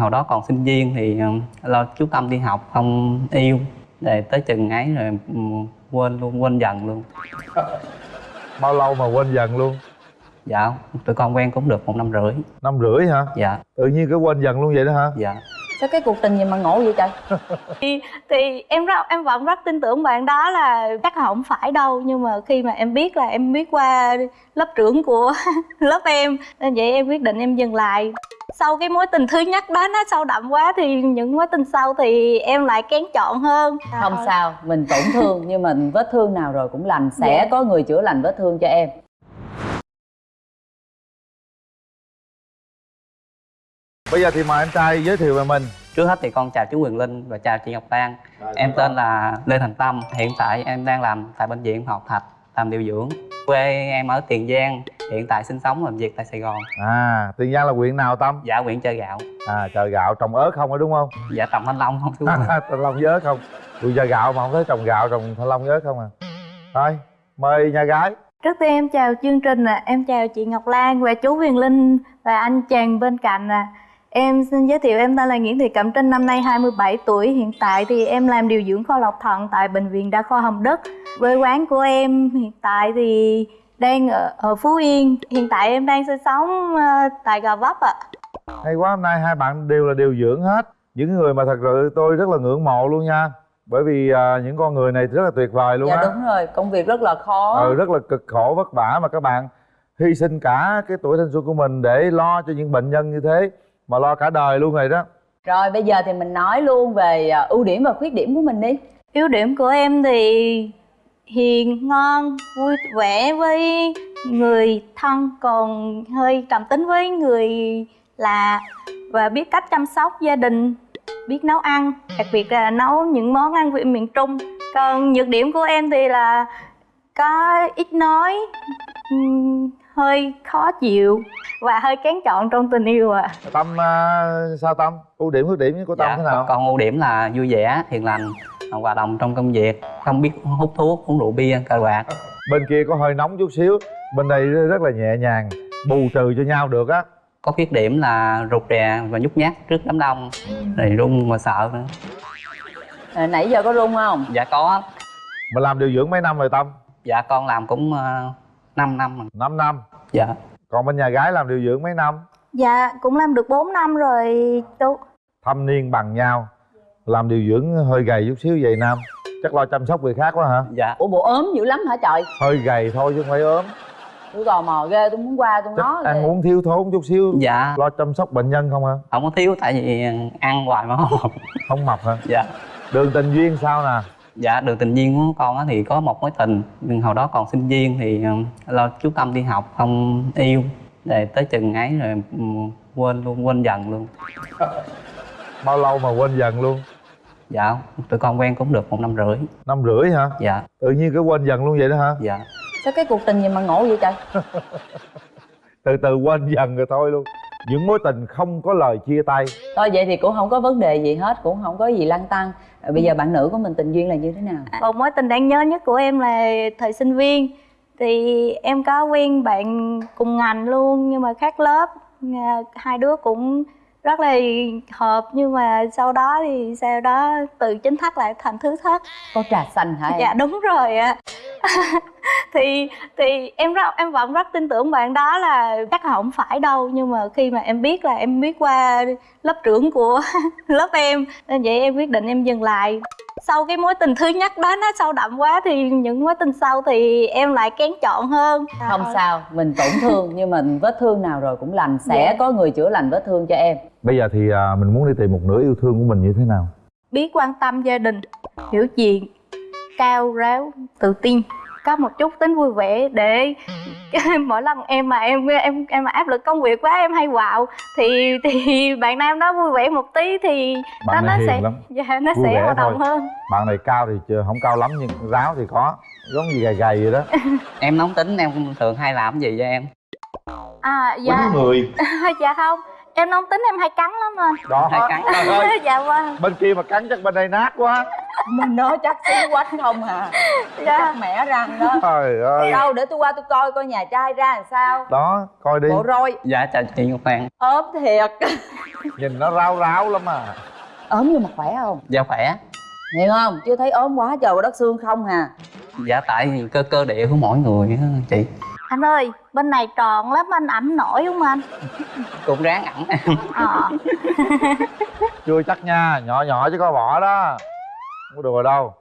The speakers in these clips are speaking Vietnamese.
hồi đó còn sinh viên thì ờ, lo chú tâm đi học không yêu. Để tới chừng ấy rồi ừ, quên luôn quên dần luôn. Bao lâu mà quên dần luôn? Dạ tụi con quen cũng được một năm rưỡi. Năm rưỡi hả? Dạ. Tự nhiên cái quên dần luôn vậy đó hả? Dạ sao cái cuộc tình gì mà ngộ vậy trời? Thì, thì em rất em vẫn rất tin tưởng bạn đó là chắc là không phải đâu nhưng mà khi mà em biết là em biết qua lớp trưởng của lớp em nên vậy em quyết định em dừng lại. Sau cái mối tình thứ nhất đó nó sâu đậm quá thì những mối tình sau thì em lại kén chọn hơn. Không sao mình tổn thương nhưng mà vết thương nào rồi cũng lành. Sẽ Dạ. có người chữa lành vết thương cho em bây giờ thì mời anh trai giới thiệu về mình. Trước hết thì con chào chú Quyền Linh và chào chị Ngọc Lan. Em tên là Lê Thành Tâm. Hiện tại em đang làm tại bệnh viện Học Thạch làm điều dưỡng. Quê em ở Tiền Giang hiện tại sinh sống làm việc tại Sài Gòn. À tiền giang là huyện nào tâm? Dạ huyện chơi gạo. À chợ gạo trồng ớt không phải đúng không? Dạ trồng thanh long không chú thanh long với ớt không. Tôi chợ gạo mà không thấy trồng gạo trồng thanh long với ớt không à? Thôi mời nhà gái. Trước tiên em chào chương trình ạ, em chào chị Ngọc Lan và chú Huyền Linh và anh chàng bên cạnh ạ. Em xin giới thiệu em tên là Nguyễn Thị Cẩm Trinh, năm nay 27 tuổi. Hiện tại thì em làm điều dưỡng kho lọc thận tại Bệnh viện Đa khoa Hồng Đức. Quê quán của em hiện tại thì đang ở, ở Phú Yên. Hiện tại em đang sinh sống ờ, tại Gò Vấp ạ. hay quá hôm nay hai bạn đều là điều dưỡng hết những người mà thật sự tôi rất là ngưỡng mộ luôn nha bởi vì à, những con người này rất là tuyệt vời luôn dạ á đúng rồi công việc rất là khó ừ, rất là cực khổ vất vả mà các bạn hy sinh cả cái tuổi thanh xuân của mình để lo cho những bệnh nhân như thế mà lo cả đời luôn rồi đó. Rồi bây giờ thì mình nói luôn về à, ưu điểm và khuyết điểm của mình đi. Ưu điểm của em thì hiền, ngon, vui vẻ với người thân Còn hơi trầm tính với người lạ Và biết cách chăm sóc gia đình, biết nấu ăn Đặc biệt là nấu những món ăn vị miền Trung. Còn nhược điểm của em thì là có ít nói hơi khó chịu và hơi kén chọn trong tình yêu ạ. Tâm à, sao tâm? Ưu điểm khuyết điểm của tâm dạ thế nào? còn, ưu điểm là vui vẻ hiền lành hòa đồng trong công việc không biết hút thuốc uống rượu bia cờ bạc. Bên kia có hơi nóng chút xíu bên đây rất là nhẹ nhàng bù trừ cho nhau được á. Có khuyết điểm là rụt rè và nhút nhát trước đám đông rồi run mà sợ nữa. À, nãy giờ có run không? Dạ có. Mình làm điều dưỡng mấy năm rồi tâm? Dạ con làm cũng uh, 5 năm rồi. 5 năm? Dạ. Còn bên nhà gái làm điều dưỡng mấy năm? Dạ cũng làm được 4 năm rồi chú. Thâm niên bằng nhau. Làm điều dưỡng hơi gầy chút xíu vậy nam. Chắc lo chăm sóc người khác quá hả? Dạ. Ủa bộ ốm dữ lắm hả trời? Hơi gầy thôi chứ không phải ốm. Tôi tò mò ghê tôi muốn qua tôi chắc nói ăn uống thiếu thốn chút xíu. Dạ. Lo chăm sóc bệnh nhân không hả? Không có thiếu tại vì ăn hoài mà không không mập hả? Dạ. Đường tình duyên sao nè dạ đường tình duyên của con á thì có một mối tình. Nhưng hồi đó còn sinh viên thì ờ, lo chú tâm đi học không yêu. Để tới chừng ấy rồi ừ, quên luôn quên dần luôn. Bao lâu mà quên dần luôn? Dạ tụi con quen cũng được một năm rưỡi. Năm rưỡi hả? Dạ. Tự nhiên cái quên dần luôn vậy đó hả? Dạ. Sao cái cuộc tình gì mà ngộ vậy trời? Từ từ quên dần rồi thôi luôn. Những mối tình không có lời chia tay. Thôi vậy thì cũng không có vấn đề gì hết cũng không có gì lăn tăng Ờ, bây giờ bạn nữ của mình, tình duyên là như thế nào? Một mối tình đáng nhớ nhất của em là thời sinh viên. Thì em có quen bạn cùng ngành luôn, nhưng mà khác lớp. Ờ, hai đứa cũng rất là hợp nhưng mà sau đó thì sau đó từ chính thất lại thành thứ thất. Có trà xanh hả em? Dạ đúng rồi ạ. Thì thì em rất em vẫn rất tin tưởng bạn đó là chắc là không phải đâu nhưng mà khi mà em biết là em biết qua lớp trưởng của lớp em nên vậy em quyết định em dừng lại sau cái mối tình thứ nhất đó nó sâu đậm quá thì những mối tình sau thì em lại kén chọn hơn. Không sao mình tổn thương nhưng mà vết thương nào rồi cũng lành sẽ Dạ. có người chữa lành vết thương cho em. Bây giờ thì à, mình muốn đi tìm một nửa yêu thương của mình như thế nào? Biết quan tâm gia đình hiểu chuyện cao ráo tự tin có một chút tính vui vẻ để mỗi lần em mà em em em mà áp lực công việc quá em hay quạo thì thì bạn nam đó vui vẻ một tí thì bạn nó này nó sẽ lắm. Dạ nó Vui sẽ đồng thôi. hơn. Bạn này cao thì chưa không cao lắm nhưng ráo thì có giống gì gầy gầy vậy đó. Em nóng tính em thường hay làm gì cho em? À dạ. người. Dạ không em nóng tính em hay cắn lắm anh đó. Hay cắn. Trời ơi, dạ vâng. Bên kia mà cắn chắc bên đây nát quá. Mình nói chắc xíu quách không à. Dạ. chắc mẹ răng đó trời ơi. Đâu để tôi qua tôi coi coi nhà trai ra làm sao. Đó coi đi. Bộ roi. Dạ chào chị ngọc lan ốm thiệt. Nhìn nó ráo ráo lắm à. Ốm nhưng mà khỏe không? Dạ khỏe. Hiểu không? Chưa thấy ốm quá trời đất xương không hà. Dạ tại cơ cơ địa của mỗi người á chị anh ơi bên này tròn lắm anh ẩm nổi không anh? Cũng ráng ẩm. Ờ. Chưa chắc nha nhỏ nhỏ chứ có vỏ đó. Không có đùa đâu.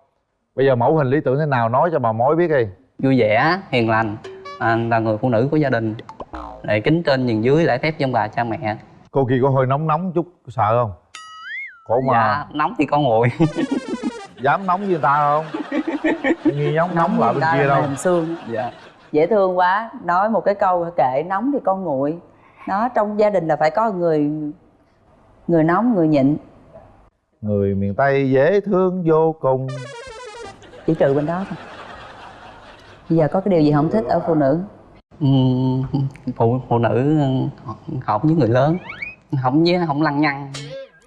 Bây giờ mẫu hình lý tưởng thế nào nói cho bà mối biết đi. Vui vẻ hiền lành. À, là người phụ nữ của gia đình. Lại kính trên nhường dưới lễ phép dân bà cha mẹ. Cô kia có hơi nóng nóng chút sợ không? Khổ mà dạ nóng thì con nguội dám nóng với người ta không? Nghi nóng nóng lại bên kia là đâu. xương. Dạ dễ thương quá. Nói một cái câu kệ nóng thì con nguội. Nó trong gia đình là phải có người người nóng người nhịn. Người miền tây dễ thương vô cùng. Chỉ trừ bên đó thôi. Bây giờ có cái điều gì không thích ở phụ nữ? Ừm, phụ phụ nữ học với người lớn. Không với không lăng nhăng.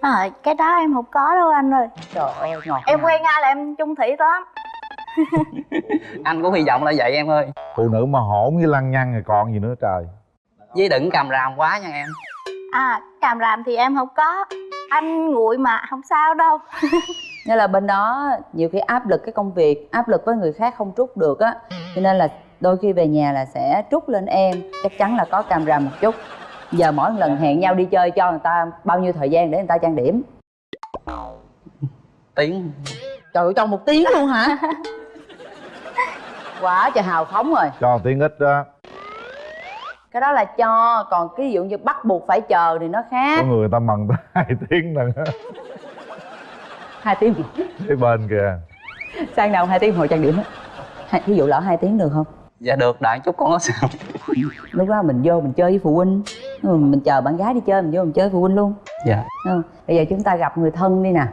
À, cái đó em không có đâu anh ơi. Trời ơi ngọt em quen ai là em chung thủy lắm anh cũng hy vọng là vậy em ơi. Phụ nữ mà hỗn với lăng nhăng thì còn gì nữa trời. Với đừng cầm ràm quá nha em. À càm ràm thì em không có. Anh nguội mà không sao đâu. Nghĩa là bên đó nhiều khi áp lực cái công việc áp lực với người khác không trút được á. Cho nên là đôi khi về nhà là sẽ trút lên em. Chắc chắn là có càm ràm một chút. Giờ mỗi lần hẹn nhau đi chơi cho người ta bao nhiêu thời gian để người ta trang điểm? Tiếng. Trời ơi trong một tiếng luôn hả quá trời hào phóng rồi. Cho tiếng ít đó. Cái đó là cho còn cái ví dụ như bắt buộc phải chờ thì nó khác. Có người ta mần tới hai tiếng lần á hai tiếng cái bên kìa. Sang đầu hai tiếng hồi trang điểm á. Hai- ví dụ lỡ hai tiếng được không? Dạ được đại chút con có sao? Lúc đó mình vô mình chơi với phụ huynh. Mình chờ bạn gái đi chơi mình vô mình chơi với phụ huynh luôn. Dạ. Ừ. bây giờ chúng ta gặp người thân đi nè.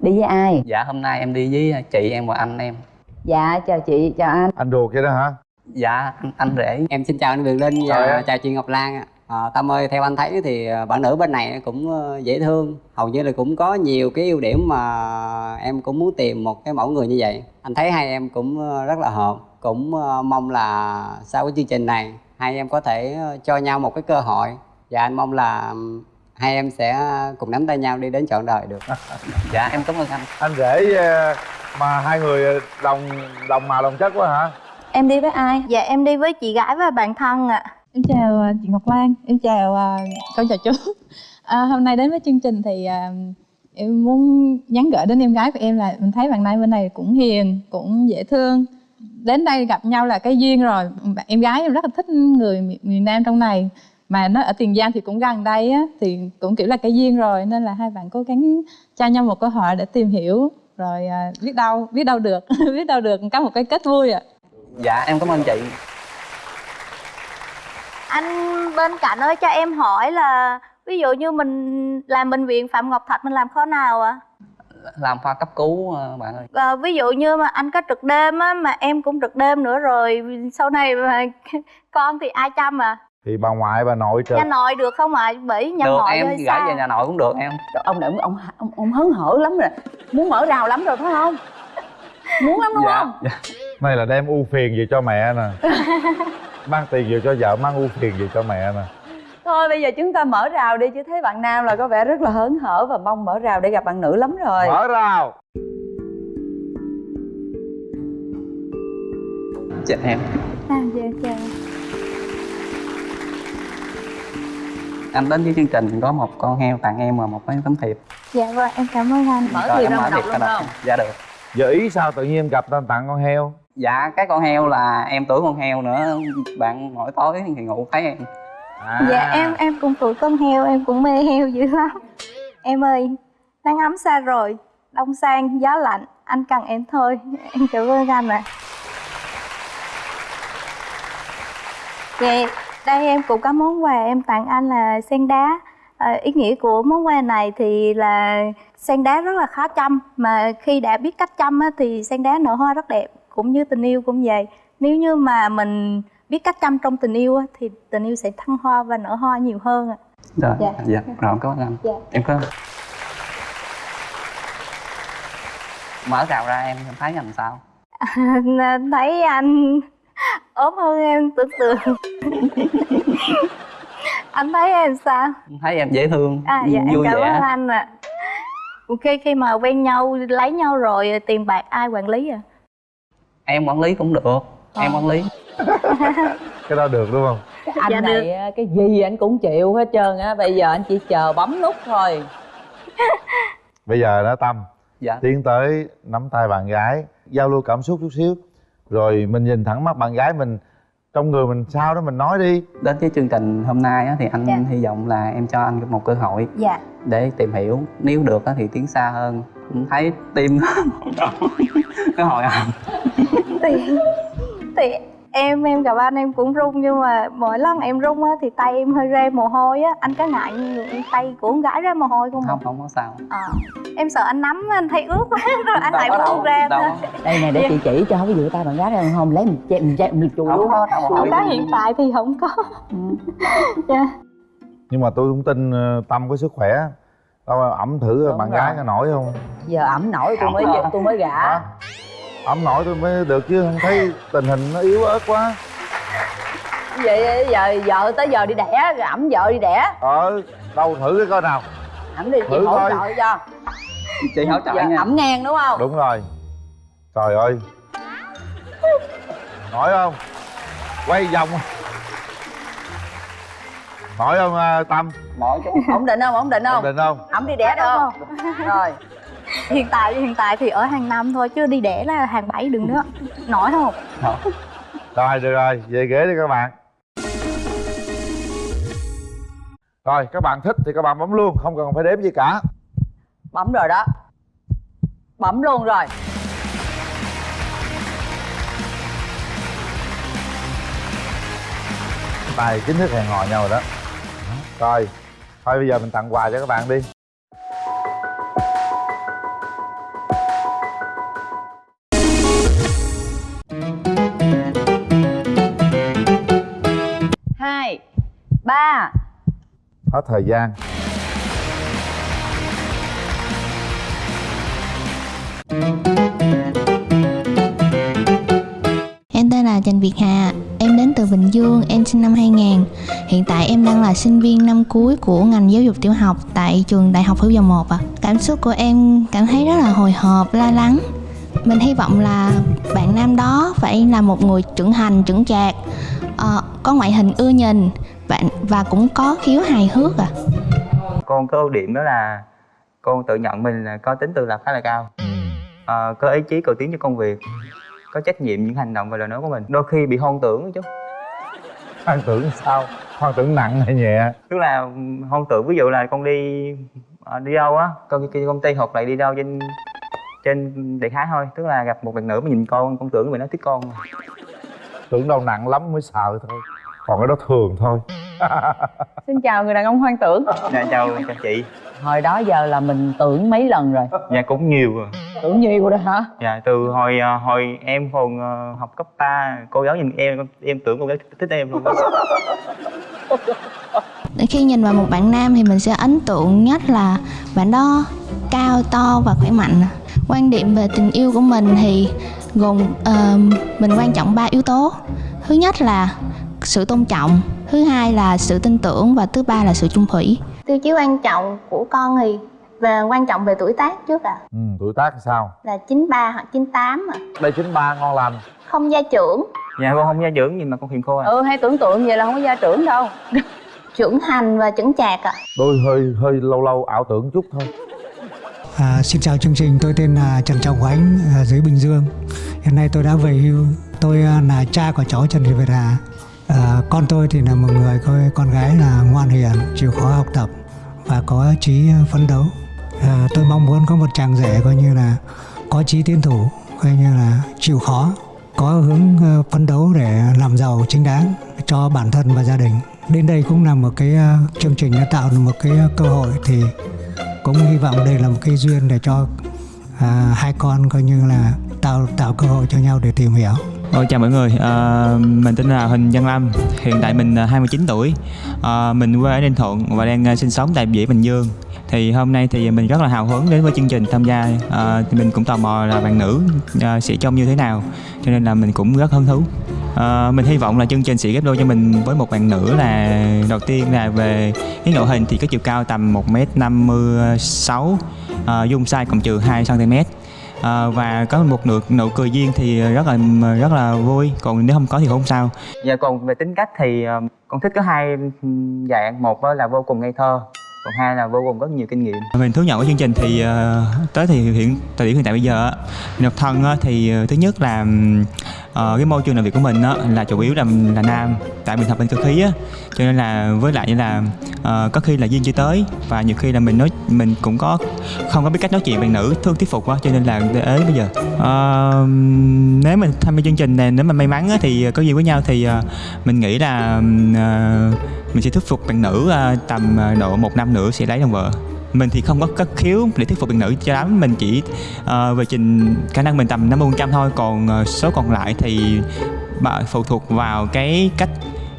Đi với ai? Dạ hôm nay em đi với chị em và anh em dạ chào chị chào anh. Anh ruột vậy đó hả? Dạ anh, anh rể. Em xin chào anh Quyền Linh và em. chào chị Ngọc Lan ạ. À, Tâm ơi, theo anh thấy thì ờ, bạn nữ bên này cũng ờ, dễ thương. Hầu như là cũng có nhiều cái ưu điểm mà em cũng muốn tìm một cái mẫu người như vậy. Anh thấy hai em cũng rất là hợp. Cũng mong là sau cái chương trình này Hai em có thể cho nhau một cái cơ hội. Và anh mong là hai em sẽ cùng nắm tay nhau đi đến trọn đời được. Dạ em cảm ơn anh. Anh rể mà hai người đồng đồng màu đồng chất quá hả em đi với ai dạ em đi với chị gái và bạn thân ạ Em chào à, chị Ngọc Lan, em chào à, con chào chú. À, hôm nay đến với chương trình thì à, em muốn nhắn gửi đến em gái của em là mình thấy bạn này bên này cũng hiền, cũng dễ thương. Đến đây gặp nhau là cái duyên rồi. Em gái em rất là thích người miền, miền Nam trong này. Mà nó ở Tiền Giang thì cũng gần đây á, thì cũng kiểu là cái duyên rồi nên là hai bạn cố gắng cho nhau một cơ hội để tìm hiểu rồi à, biết đâu biết đâu được biết đâu được có một cái kết vui ạ. Dạ em cảm ơn chị. Anh bên cạnh ơi cho em hỏi là ví dụ như mình làm bệnh viện phạm ngọc thạch mình làm kho nào ạ? Làm khoa cấp cứu ờ, bạn ơi. Ờ, ví dụ như mà anh có trực đêm á mà em cũng trực đêm nữa rồi sau này mà con thì ai chăm à thì bà ngoại bà nội trực nhà nội được không ạ? Bởi nhà được ngoại em xa về nhà nội cũng được em. Trời, ông này ông, ông ông hớn hở lắm rồi. Muốn mở rào lắm rồi phải không? Muốn lắm đúng dạ, không? Dạ. Này là đem ưu phiền về cho mẹ nè. Mang tiền về cho vợ mang ưu phiền về cho mẹ nè. Thôi bây giờ chúng ta mở rào đi chứ thấy bạn nam là có vẻ rất là hớn hở và mong mở rào để gặp bạn nữ lắm rồi. Mở rào. Dạ em. À, dạ chào anh đến với chương trình có một con heo tặng em và một cái tấm thiệp dạ vâng em cảm ơn anh. Mở em ra mà đọc luôn ra không? Dạ được. Giờ ý sao tự nhiên gặp ta tặng con heo? Dạ cái con heo là em tuổi con heo nữa. Bạn mỗi tối thì ngủ thấy em. À. dạ em em cũng tuổi con heo em cũng mê heo dữ lắm. Em ơi nắng ấm xa rồi đông sang gió lạnh anh cần em thôi. Em cảm ơn anh ạ. Dạ, đây em cũng có món quà em tặng anh là sen đá. À, ý nghĩa của món quà này thì là sen đá rất là khó chăm mà khi đã biết cách chăm á, thì sen đá nở hoa rất đẹp cũng như tình yêu cũng vậy. Nếu như mà mình biết cách chăm trong tình yêu á, thì tình yêu sẽ thăng hoa và nở hoa nhiều hơn ạ. Rồi Dạ. dạ, rồi cảm ơn anh. Dạ. em có mở rào ra em thấy làm sao? Thấy anh ốm hơn em tưởng tượng. Anh thấy em sao? Thấy em dễ thương à dạ em vui cảm vẻ. ơn anh ạ. Khi khi mà quen nhau lấy nhau rồi tiền bạc ai quản lý à em quản lý cũng được em quản lý. Cái đó được đúng không? Anh Dạ này á, cái gì anh cũng chịu hết trơn á bây giờ anh chỉ chờ bấm nút thôi. Bây giờ đó tâm dạ. tiến tới nắm tay bạn gái giao lưu cảm xúc chút xíu rồi mình nhìn thẳng mắt bạn gái mình trong người mình sao đó mình nói đi. Đến với chương trình hôm nay á, thì anh Dạ. hy vọng là em cho anh một cơ hội dạ. để tìm hiểu. Nếu được á, thì tiến xa hơn. Cũng thấy tim nó hồi hộp thì thì em em gặp anh em cũng run nhưng mà mỗi lần em run á thì tay em hơi ra mồ hôi á. Anh có ngại như tay của con gái ra mồ hôi không không không có sao. Ờ, em sợ anh nắm anh thấy ướt quá rồi anh lại Đâu buông ra đâu, thôi. đâu. đây nè để chị chỉ cho ví dụ tay bạn gái ra không? Lấy mình chém mình chém mình chùi Không luôn không có. Hiện tại thì không có. Dạ. Nhưng mà tôi cũng tin ờ, tâm có sức khỏe đâu ẩm thử Đúng bạn rồi. gái có nổi không? Giờ ẩm nổi tôi mới tôi mới gả Ẩm nổi tôi mới được chứ không thấy tình hình nó yếu ớt quá. Vậy giờ vợ tới giờ đi đẻ rồi ẩm vợ đi đẻ. Ờ đâu thử cái coi nào. Ẩm đi chị Thử hỗ trợ cho. Chị hỗ trợ nha. ẩm ngang đúng không? Đúng rồi. Trời ơi. Nổi không? Quay vòng. Nổi không à, tâm? Chút ổn định không ổn định ổn không định không? Ẩm đi đẻ được không? Rồi hiện tại hiện tại thì ở hàng năm thôi chứ đi đẻ là hàng bảy đừng nữa. Nổi không? Rồi được rồi. Về ghế đi các bạn. Rồi các bạn thích thì các bạn bấm luôn không cần phải đếm gì cả. Bấm rồi đó. Bấm luôn rồi. Tay chính thức hẹn hò nhau rồi đó. Rồi thôi bây giờ mình tặng quà cho các bạn đi ba hết thời gian Em tên là Trần Việt Hà, em đến từ Bình Dương, em sinh năm 2000. Hiện tại em đang là sinh viên năm cuối của ngành giáo dục tiểu học tại trường Đại học Hữu Dầu Một ạ. Cảm xúc của em cảm thấy rất là hồi hộp, lo lắng. Mình hy vọng là bạn nam đó phải là một người trưởng thành, trưởng chạc, ờ, có ngoại hình ưa nhìn bạn và cũng có khiếu hài hước ạ. con có ưu điểm đó là con tự nhận mình là có tính tự lập khá là cao. Ờ, có ý chí cầu tiến cho công việc có trách nhiệm những hành động và lời nói của mình. Đôi khi bị hoang tưởng chút hoang tưởng sao? Hoang tưởng nặng hay nhẹ? Tức là hoang tưởng ví dụ là con đi ờ, đi đâu á con đi công ty hoặc lại đi đâu trên trên đại khái thôi. Tức là gặp một bạn nữ mà nhìn con con tưởng mình nó thích con. Tưởng đâu nặng lắm mới sợ thôi còn cái đó thường thôi. Xin chào người đàn ông hoang tưởng. Dạ chào chào chị. Hồi đó giờ là mình tưởng mấy lần rồi. Dạ cũng nhiều rồi. Tưởng nhiều rồi hả? Dạ từ hồi ờ, hồi em còn ờ, học cấp 3 cô giáo nhìn em em tưởng cô giáo thích em luôn Khi nhìn vào một bạn nam thì mình sẽ ấn tượng nhất là bạn đó cao to và khỏe mạnh. Quan điểm về tình yêu của mình thì gồm ờ, mình quan trọng ba yếu tố. Thứ nhất là sự tôn trọng, thứ hai là sự tin tưởng và thứ ba là sự chung thủy. Tiêu chí quan trọng của con thì về quan trọng về tuổi tác trước à ừ, tuổi tác sao là 93 hoặc 98 à. đây chín ba ngon lành Không gia trưởng, dạ con không gia dưỡng nhưng mà con hiền khô à ừ hay tưởng tượng vậy là không có gia trưởng đâu trưởng thành và chững chạc ạ. đôi hơi hơi lâu lâu ảo tưởng chút thôi À, xin chào chương trình, tôi tên là Trần Trọng Khánh, à, dưới Bình Dương. Hiện nay tôi đã về hưu. Tôi à, là cha của cháu Trần Thị Việt Hà. À, con tôi thì là một người coi con gái là ngoan hiền, chịu khó học tập và có chí phấn đấu. À, tôi mong muốn có một chàng rể coi như là có chí tiến thủ, coi như là chịu khó, có hướng ờ, phấn đấu để làm giàu chính đáng cho bản thân và gia đình. Đến đây cũng là một cái chương trình đã tạo được một cái cơ hội thì cũng hy vọng đây là một cái duyên để cho à, hai con coi như là tạo tạo cơ hội cho nhau để tìm hiểu Ôi chào mọi người, à, mình tên là Huỳnh Văn Lâm, hiện tại mình à, 29 tuổi, à, mình quê ở Ninh Thuận và đang à, sinh sống tại Vĩ Bình Dương. thì hôm nay thì mình rất là hào hứng đến với chương trình tham gia. À, thì mình cũng tò mò là bạn nữ à, sẽ trông như thế nào cho nên là mình cũng rất hứng thú. À, mình hy vọng là chương trình sẽ ghép đôi cho mình với một bạn nữ là đầu tiên là về cái nội hình thì có chiều cao tầm 1m56 à, dung size cộng trừ 2 cm à, và có một nụ nụ cười duyên thì rất là rất là vui. Còn nếu không có thì không sao. Dạ còn về tính cách thì ờ, con thích có hai dạng. Một là vô cùng ngây thơ còn hai là vô cùng có nhiều kinh nghiệm. Mình thú nhận của chương trình thì uh, tới thì hiện thời điểm hiện tại bây giờ á, độc thân á, thì uh, thứ nhất là uh, cái môi trường làm việc của mình á, là chủ yếu là là nam tại mình học bên cơ khí á. Cho nên là với lại như là uh, có khi là duyên chưa tới và nhiều khi là mình nói mình cũng có không có biết cách nói chuyện bằng nữ thương thuyết phục quá cho nên là ế bây giờ. Uh, nếu mình tham gia chương trình này nếu mà may mắn á, thì có duyên với nhau thì uh, mình nghĩ là uh, mình sẽ thuyết phục bạn nữ uh, tầm uh, độ một năm nữa sẽ lấy làm vợ mình thì không có cất khiếu để thuyết phục bạn nữ cho lắm. Mình chỉ uh, về trình khả năng mình tầm 50 trăm thôi. Còn uh, số còn lại thì bà phụ thuộc vào cái cách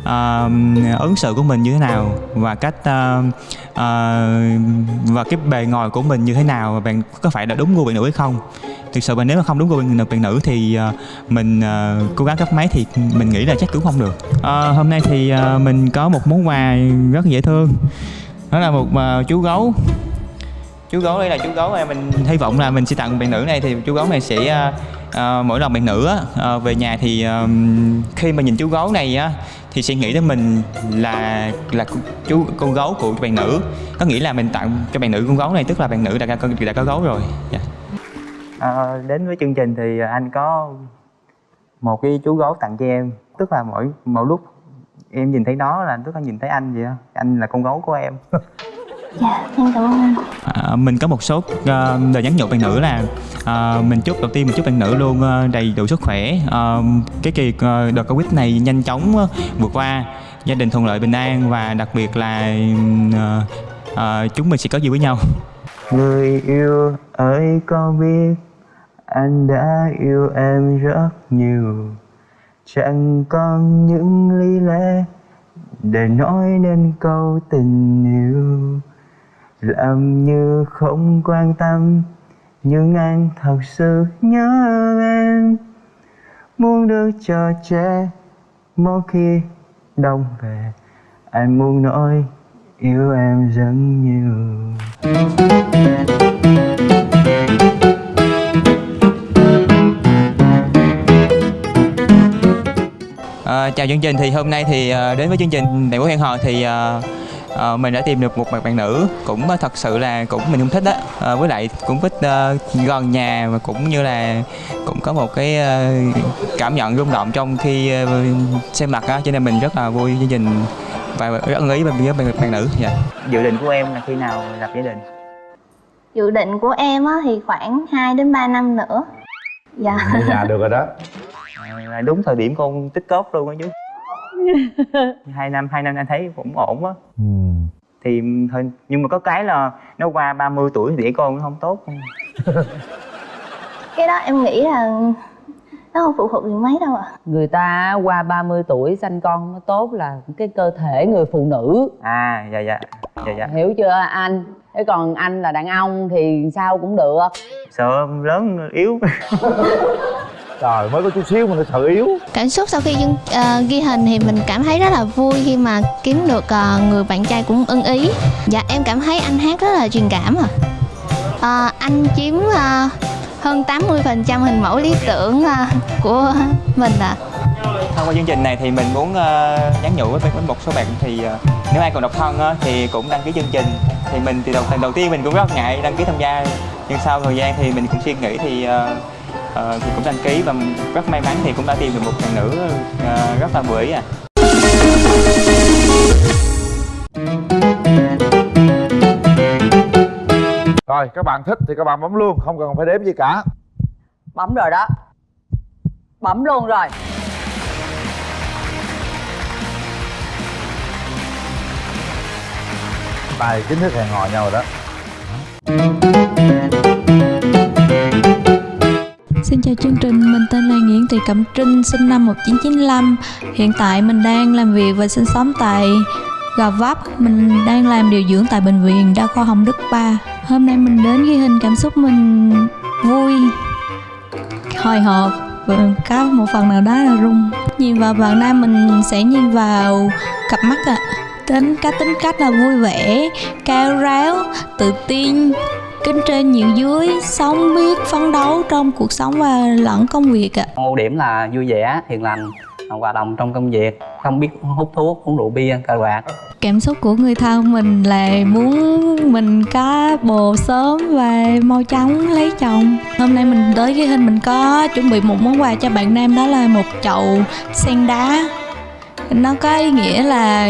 uh, ứng xử của mình như thế nào và cách uh, uh, và cái bề ngoài của mình như thế nào và bạn có phải là đúng gu bạn nữ hay không. Thực sự mà nếu mà không đúng gu bạn, bạn nữ thì uh, mình uh, cố gắng cấp máy thì mình nghĩ là chắc cũng không được. Uh, hôm nay thì uh, mình có một món quà rất dễ thương nó là một uh, chú gấu. Chú gấu đây là chú gấu này mình hy vọng là mình sẽ tặng bạn nữ này thì chú gấu này sẽ uh, uh, mỗi lần bạn nữ á, uh, về nhà thì uh, khi mà nhìn chú gấu này á thì sẽ nghĩ đến mình là là chú con gấu của bạn nữ. Có nghĩa là mình tặng cho bạn nữ con gấu này tức là bạn nữ đã đã, đã có gấu rồi. Yeah. à, đến với chương trình thì anh có một cái chú gấu tặng cho em. Tức là mỗi mỗi lúc em nhìn thấy nó là tức là nhìn thấy anh vậy đó anh là con gấu của em. Dạ em cảm ơn anh. À, mình có một số uh, lời nhắn nhủ bạn nữ là uh, mình chúc đầu tiên mình chúc bạn nữ luôn uh, đầy đủ sức khỏe. Uh, cái kỳ uh, đợt covid này nhanh chóng uh, vượt qua. Gia đình thuận lợi bình an và đặc biệt là uh, uh, chúng mình sẽ có gì với nhau. Người yêu ơi có biết anh đã yêu em rất nhiều chẳng còn những lý lẽ để nói nên câu tình yêu. Làm như không quan tâm, nhưng anh thật sự nhớ em. Muốn được cho trẻ mỗi khi đông về, anh muốn nói yêu em rất nhiều. À, chào chương trình. Thì hôm nay thì uh, đến với chương trình đại quốc hẹn hò thì uh, uh, mình đã tìm được một bạn nữ cũng uh, thật sự là cũng mình cũng thích đó uh, với lại cũng thích uh, gần nhà và cũng như là cũng có một cái uh, cảm nhận rung động trong khi uh, xem mặt á. Cho nên mình rất là vui chương trình và rất ưng ý với bạn, bạn nữ. Dạ. dự định của em là khi nào lập gia đình? Dự định của em á thì khoảng 2 đến 3 năm nữa. Dạ. Nhà được rồi đó à, đúng thời điểm con tích cóp luôn á chứ. Hai năm hai năm anh thấy cũng ổn á. Ừ. thì thôi nhưng mà có cái là nó qua 30 tuổi thì đẻ con nó không tốt. Cái đó em nghĩ là nó không phụ thuộc gì mấy đâu ạ. À. người ta qua 30 tuổi sanh con nó tốt là cái cơ thể người phụ nữ. À dạ dạ dạ dạ. Hiểu chưa anh? Thế còn anh là đàn ông thì sao cũng được. Sợ lớn yếu trời mới có chút xíu mà nó sợ yếu. Cảm xúc sau khi dương, uh, ghi hình thì mình cảm thấy rất là vui khi mà kiếm được uh, người bạn trai cũng ưng ý. Dạ em cảm thấy anh hát rất là truyền cảm à uh, anh chiếm uh, hơn 80% hình mẫu lý tưởng uh, của mình à thông qua chương trình này thì mình muốn uh, nhắn nhủ với, với một số bạn thì uh, nếu ai còn độc thân uh, thì cũng đăng ký chương trình. Thì mình thì đầu đầu tiên mình cũng rất ngại đăng ký tham gia nhưng sau thời gian thì mình cũng suy nghĩ thì uh, uh, thì cũng đăng ký và rất may mắn thì cũng đã tìm được một bạn nữ uh, rất là vừa ý à rồi các bạn thích thì các bạn bấm luôn không cần phải đếm gì cả. Bấm rồi đó. Bấm luôn rồi. Tài chính thức hẹn hò nhau rồi đó Xin chào chương trình, mình tên là Nguyễn Thị Cẩm Trinh, sinh năm 1995 Hiện tại mình đang làm việc và sinh sống tại gò vấp. Mình đang làm điều dưỡng tại bệnh viện đa khoa hồng đức 3 hôm nay mình đến ghi hình cảm xúc mình vui hồi hộp. Và có một phần nào đó là rung. nhìn vào bạn nam mình sẽ nhìn vào cặp mắt ạ. À. tính cá tính cách là vui vẻ cao ráo tự tin kính trên nhịn dưới sống biết phấn đấu trong cuộc sống và lẫn công việc ạ. Ưu điểm là vui vẻ hiền lành hòa đồng trong công việc không biết hút thuốc uống rượu bia cờ bạc. Cảm xúc của người thân mình là muốn mình có bồ sớm và mau chóng lấy chồng. Hôm nay mình tới cái hình mình có chuẩn bị một món quà cho bạn nam đó là một chậu sen đá. Nó có ý nghĩa là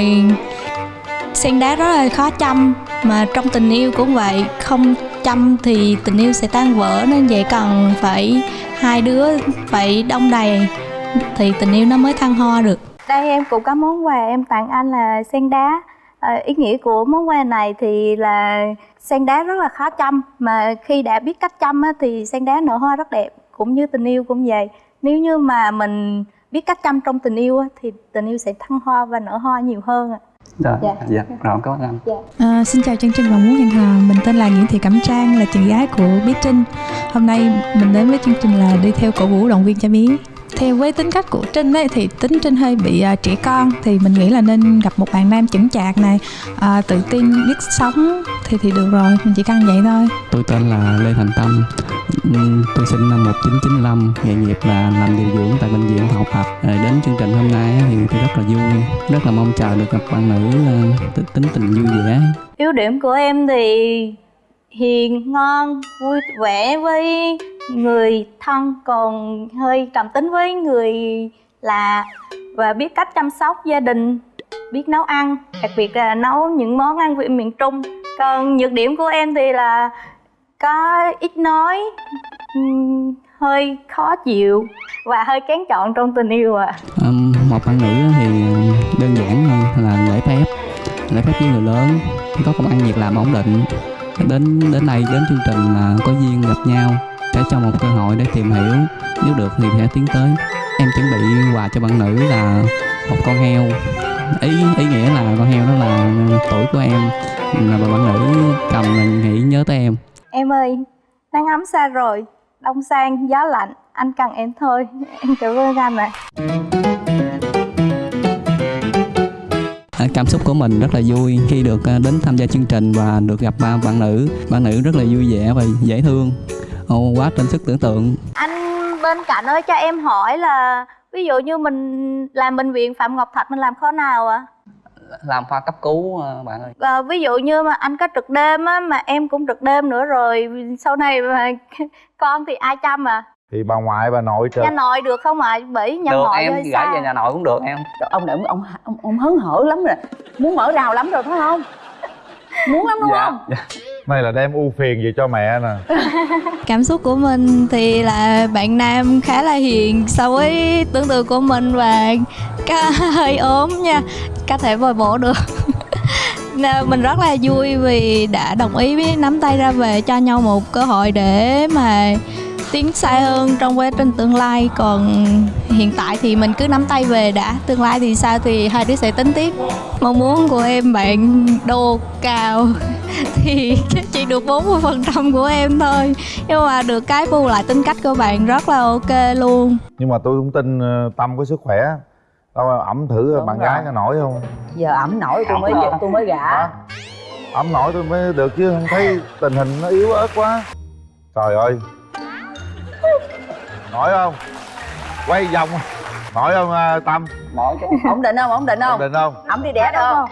sen đá rất là khó chăm mà trong tình yêu cũng vậy không chăm thì tình yêu sẽ tan vỡ nên vậy cần phải hai đứa phải đông đầy thì tình yêu nó mới thăng hoa được. Đây em cũng có món quà em tặng anh là sen đá. À, ý nghĩa của món quà này thì là sen đá rất là khó chăm mà khi đã biết cách chăm á, thì sen đá nở hoa rất đẹp cũng như tình yêu cũng vậy. Nếu như mà mình biết cách chăm trong tình yêu á, thì tình yêu sẽ thăng hoa và nở hoa nhiều hơn ạ rồi, dạ, dạ rồi cảm ơn anh. Dạ. À, xin chào chương trình và muốn hẹn hò, mình tên là Nguyễn Thị Cẩm Trang là chị gái của Bí Trinh. Hôm nay mình đến với chương trình là đi theo cổ vũ động viên cho Bí theo với tính cách của trinh ấy thì tính trinh hơi bị uh, trẻ con. Thì mình nghĩ là nên gặp một bạn nam chững chạc này uh, tự tin biết sống thì thì được rồi mình chỉ cần vậy thôi. Tôi tên là lê thành tâm. Tôi sinh năm 1995 nghề nghiệp là làm điều dưỡng tại bệnh viện học tập đến chương trình hôm nay thì tôi rất là vui rất là mong chờ được gặp bạn nữ uh, tính tình vui vẻ. Ưu điểm của em thì hiền ngon vui vẻ với người thân còn hơi trầm tính với người là và biết cách chăm sóc gia đình biết nấu ăn đặc biệt là nấu những món ăn vị miền trung. Còn nhược điểm của em thì là có ít nói hơi khó chịu và hơi kén chọn trong tình yêu ạ. À. um, một bạn nữ thì đơn giản hơn là lễ phép lễ phép với người lớn có công ăn việc làm ổn định. Đến đến đây đến chương trình là có duyên gặp nhau sẽ cho một cơ hội để tìm hiểu. Nếu được thì sẽ tiến tới. Em chuẩn bị quà cho bạn nữ là một con heo. Ý ý nghĩa là con heo đó là tuổi của em. Là bạn nữ cầm là nghĩ nhớ tới em. Em ơi nắng ấm xa rồi. Đông sang gió lạnh. Anh cần em thôi. Em cảm ơn anh ạ cảm xúc của mình rất là vui khi được à, đến tham gia chương trình và được gặp ba bạn nữ. Bạn nữ rất là vui vẻ và dễ thương Ồ, quá trên sức tưởng tượng. Anh bên cạnh ơi cho em hỏi là ví dụ như mình làm bệnh viện phạm ngọc thạch mình làm khó nào ạ? À? làm khoa cấp cứu ờ, bạn ơi. À, ví dụ như mà anh có trực đêm á mà em cũng trực đêm nữa rồi sau này mà con thì ai chăm à thì bà ngoại bà nội trực nhà nội được không ạ? À? bởi nhà được, nội em gửi về nhà nội cũng được em. Trời, ông này ông, ông ông ông hớn hở lắm rồi. Muốn mở rào lắm rồi phải không? Muốn lắm đúng dạ, không? Dạ này là đem ưu phiền về cho mẹ nè. Cảm xúc của mình thì là bạn nam khá là hiền so với tưởng tượng của mình và cá hơi ốm nha, có thể bồi bổ được. Mình rất là vui vì đã đồng ý với nắm tay ra về cho nhau một cơ hội để mà tiến xa hơn trong quá trình tương lai. Còn hiện tại thì mình cứ nắm tay về đã, tương lai thì sao thì hai đứa sẽ tính tiếp. Mong muốn của em bạn đô cao. thì chỉ được 40 phần trăm của em thôi. Nhưng mà được cái bù lại tính cách của bạn rất là ok luôn. Nhưng mà tôi cũng tin ờ, tâm có sức khỏe. Đâu ẩm thử Đúng bạn rồi. gái có nổi không? Giờ ẩm nổi tôi mới tôi mới gả. Ẩm nổi tôi mới được chứ không thấy tình hình nó yếu ớt quá. Trời ơi. Nổi không? Quay vòng. Nổi không uh, tâm? Nổi chứ. Ổn định không? Ổn định không? Ổn định không? Ẩm đi đẻ đâu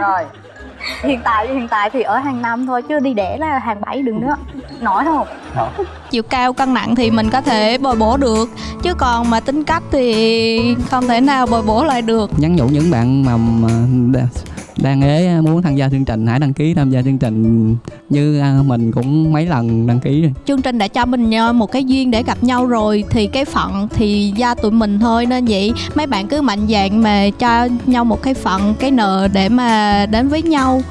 rồi hiện tại hiện tại thì ở hàng năm thôi chứ đi đẻ là hàng bảy đừng nữa. Nổi không? Chiều cao cân nặng thì mình có thể bồi bổ được. Chứ còn mà tính cách thì không thể nào bồi bổ lại được. Nhắn nhủ những bạn mà, mà đang ế muốn tham gia chương trình hãy đăng ký tham gia chương trình như à, mình cũng mấy lần đăng ký rồi. Chương trình đã cho mình một cái duyên để gặp nhau rồi thì cái phận thì do tụi mình thôi. Nên vậy mấy bạn cứ mạnh dạn mà cho nhau một cái phận cái nợ để mà đến với nhau